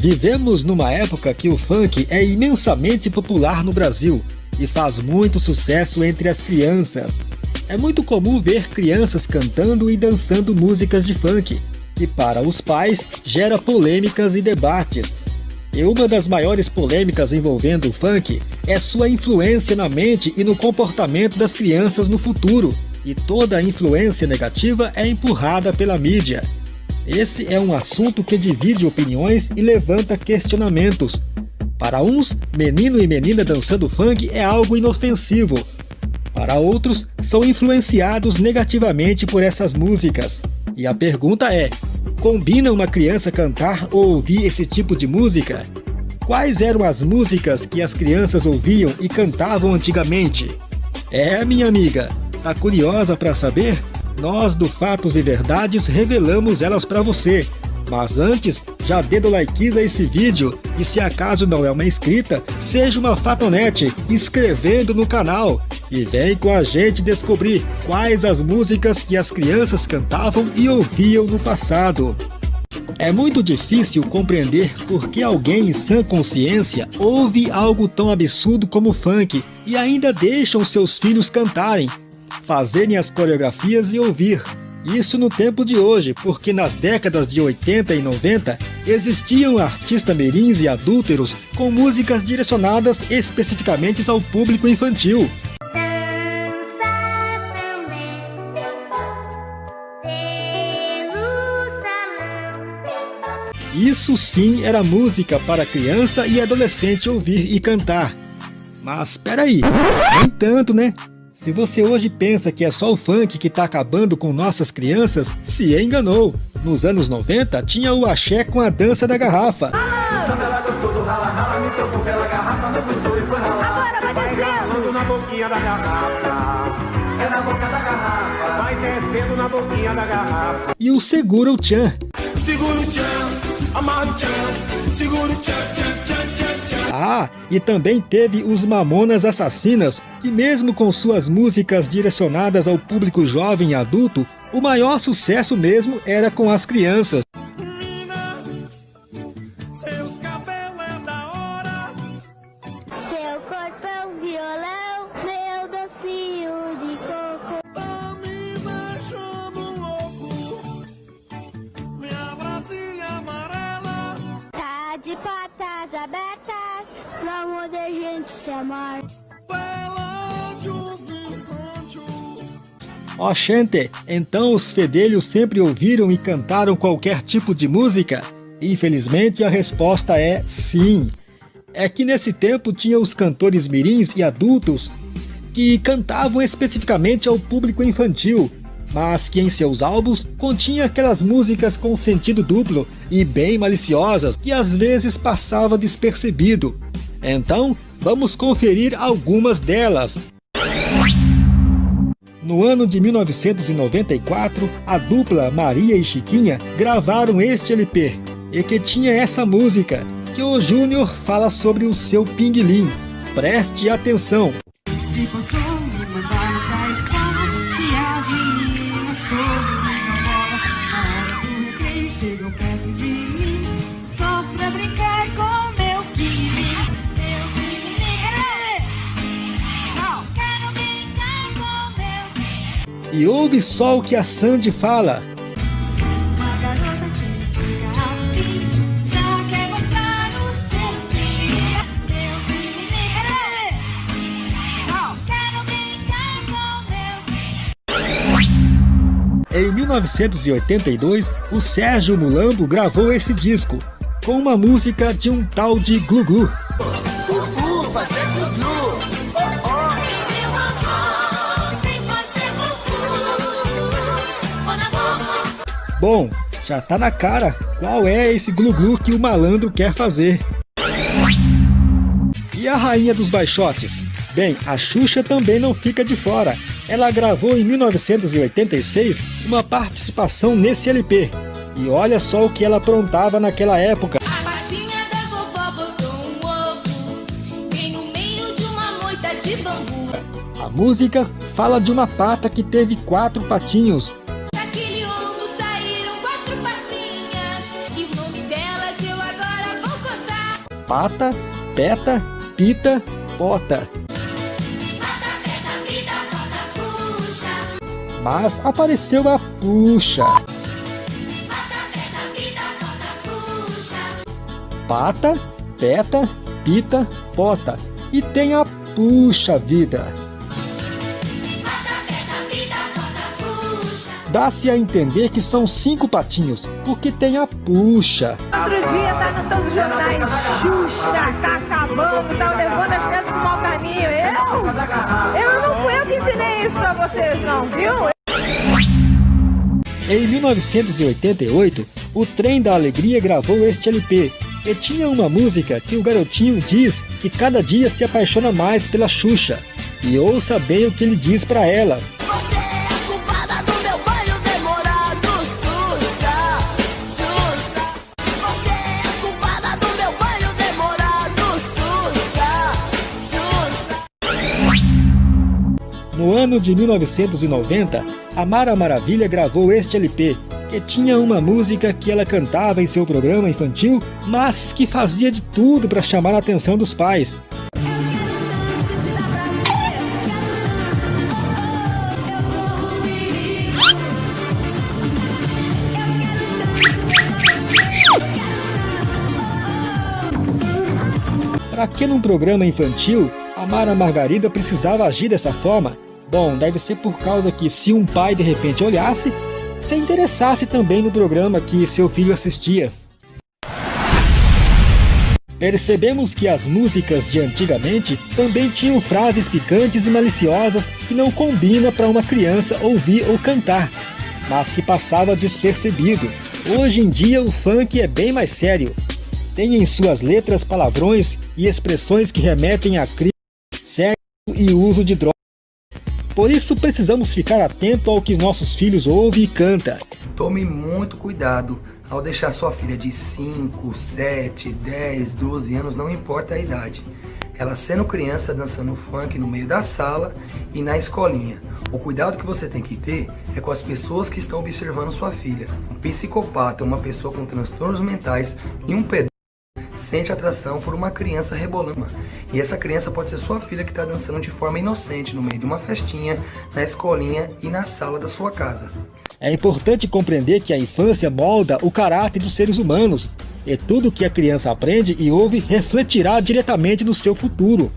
Vivemos numa época que o funk é imensamente popular no Brasil e faz muito sucesso entre as crianças. É muito comum ver crianças cantando e dançando músicas de funk, que para os pais gera polêmicas e debates. E uma das maiores polêmicas envolvendo o funk é sua influência na mente e no comportamento das crianças no futuro, e toda influência negativa é empurrada pela mídia. Esse é um assunto que divide opiniões e levanta questionamentos. Para uns, menino e menina dançando funk é algo inofensivo. Para outros, são influenciados negativamente por essas músicas. E a pergunta é, combina uma criança cantar ou ouvir esse tipo de música? Quais eram as músicas que as crianças ouviam e cantavam antigamente? É, minha amiga, tá curiosa para saber? Nós do Fatos e Verdades revelamos elas para você. Mas antes, já dê do like a esse vídeo e se acaso não é uma inscrita, seja uma fatonete inscrevendo no canal. E vem com a gente descobrir quais as músicas que as crianças cantavam e ouviam no passado. É muito difícil compreender por que alguém em sã consciência ouve algo tão absurdo como funk e ainda deixam seus filhos cantarem, fazerem as coreografias e ouvir. Isso no tempo de hoje, porque nas décadas de 80 e 90 existiam artistas mirins e adúlteros com músicas direcionadas especificamente ao público infantil. Isso sim era música para criança e adolescente ouvir e cantar. Mas peraí, nem tanto né? Se você hoje pensa que é só o funk que está acabando com nossas crianças, se enganou. Nos anos 90 tinha o axé com a dança da garrafa. E o segura o tchan. Segura o tchan, amarra o tchan, segura o tchan, tchan, tchan, tchan. Ah, e também teve os Mamonas Assassinas, que mesmo com suas músicas direcionadas ao público jovem e adulto, o maior sucesso mesmo era com as crianças. Gente se amar. Ó oh, gente, então os fedelhos sempre ouviram e cantaram qualquer tipo de música? Infelizmente a resposta é sim. É que nesse tempo tinha os cantores mirins e adultos que cantavam especificamente ao público infantil, mas que em seus álbuns continha aquelas músicas com sentido duplo e bem maliciosas que às vezes passava despercebido. Então, vamos conferir algumas delas. No ano de 1994, a dupla Maria e Chiquinha gravaram este LP, e que tinha essa música, que o Júnior fala sobre o seu pinguim. Preste atenção! E ouve só o que a Sandy fala. Em 1982, o Sérgio Mulambo gravou esse disco, com uma música de um tal de Glu Glu. Bom, já tá na cara qual é esse glu-glu que o malandro quer fazer. E a rainha dos baixotes? Bem, a Xuxa também não fica de fora. Ela gravou em 1986 uma participação nesse LP. E olha só o que ela aprontava naquela época. A música fala de uma pata que teve quatro patinhos pata, peta, pita, pota. Mas apareceu a puxa. Pata, peta, pita, pota. E tem a puxa vida. Dá-se a entender que são cinco patinhos, porque tem a puxa. Outro dia tá no os jornais, Xuxa, tá acabando, tá levando as crianças pro mau caminho. Eu? Eu não fui eu que ensinei isso pra vocês não, viu? Em 1988, o Trem da Alegria gravou este LP, e tinha uma música que o garotinho diz que cada dia se apaixona mais pela Xuxa. E ouça bem o que ele diz para ela. No ano de 1990, a Mara Maravilha gravou este LP, que tinha uma música que ela cantava em seu programa infantil, mas que fazia de tudo para chamar a atenção dos pais. Para que num programa infantil, a Mara Margarida precisava agir dessa forma? Bom, deve ser por causa que se um pai de repente olhasse, se interessasse também no programa que seu filho assistia. Percebemos que as músicas de antigamente também tinham frases picantes e maliciosas que não combina para uma criança ouvir ou cantar, mas que passava despercebido. Hoje em dia o funk é bem mais sério. Tem em suas letras palavrões e expressões que remetem a crime, sexo e uso de drogas. Por isso precisamos ficar atento ao que nossos filhos ouvem e cantam. Tome muito cuidado ao deixar sua filha de 5, 7, 10, 12 anos, não importa a idade. Ela sendo criança dançando funk no meio da sala e na escolinha. O cuidado que você tem que ter é com as pessoas que estão observando sua filha. Um psicopata, uma pessoa com transtornos mentais e um pedófilo sente atração por uma criança rebolando. E essa criança pode ser sua filha que está dançando de forma inocente no meio de uma festinha, na escolinha e na sala da sua casa. É importante compreender que a infância molda o caráter dos seres humanos, e tudo que a criança aprende e ouve refletirá diretamente no seu futuro.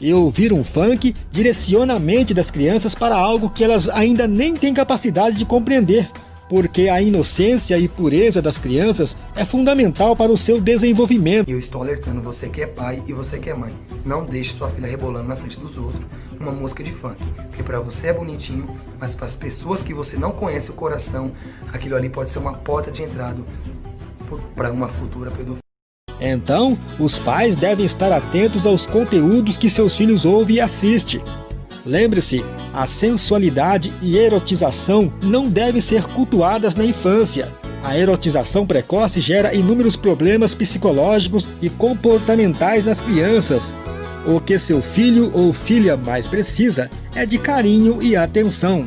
E ouvir um funk direciona a mente das crianças para algo que elas ainda nem têm capacidade de compreender porque a inocência e pureza das crianças é fundamental para o seu desenvolvimento. Eu estou alertando você que é pai e você que é mãe. Não deixe sua filha rebolando na frente dos outros uma música de funk. Porque para você é bonitinho, mas para as pessoas que você não conhece o coração, aquilo ali pode ser uma porta de entrada para uma futura pedofilia. Então, os pais devem estar atentos aos conteúdos que seus filhos ouvem e assistem. Lembre-se, a sensualidade e erotização não devem ser cultuadas na infância. A erotização precoce gera inúmeros problemas psicológicos e comportamentais nas crianças. O que seu filho ou filha mais precisa é de carinho e atenção.